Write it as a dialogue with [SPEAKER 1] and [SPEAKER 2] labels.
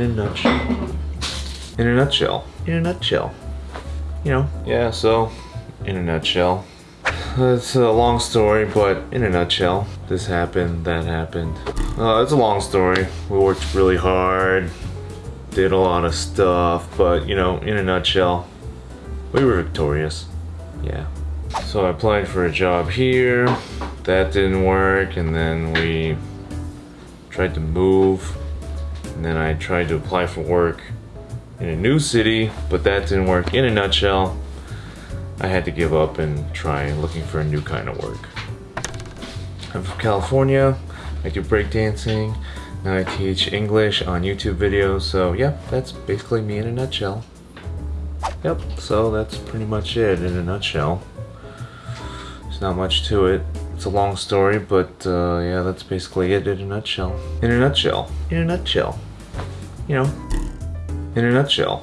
[SPEAKER 1] a nutshell. In a nutshell. In a nutshell. You know. Yeah, so, in a nutshell. It's a long story, but in a nutshell, this happened, that happened. Uh, it's a long story. We worked really hard, did a lot of stuff, but you know, in a nutshell, we were victorious. Yeah. So I applied for a job here. That didn't work, and then we tried to move. And then I tried to apply for work in a new city, but that didn't work. In a nutshell, I had to give up and try looking for a new kind of work. I'm from California. I do breakdancing. Now I teach English on YouTube videos. So yeah, that's basically me in a nutshell. Yep, so that's pretty much it in a nutshell. There's not much to it. It's a long story, but uh, yeah, that's basically it in a nutshell. In a nutshell. In a nutshell. You know, in a nutshell.